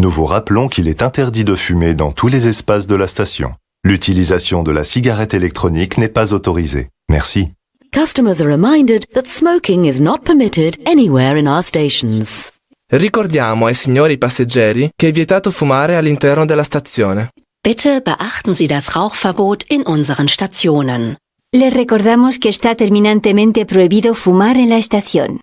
Nous vous rappelons qu'il est interdit de fumer dans tous les espaces de la station. L'utilisation de la cigarette électronique n'est pas autorisée. Merci. Customers are reminded that smoking is not permitted anywhere in our stations. Ricordiamo ai signori passeggeri che è vietato fumare all'interno della stazione. Bitte beachten Sie das Rauchverbot in unseren Stationen. Les recordamos que está terminantemente prohibido fumar en la estación.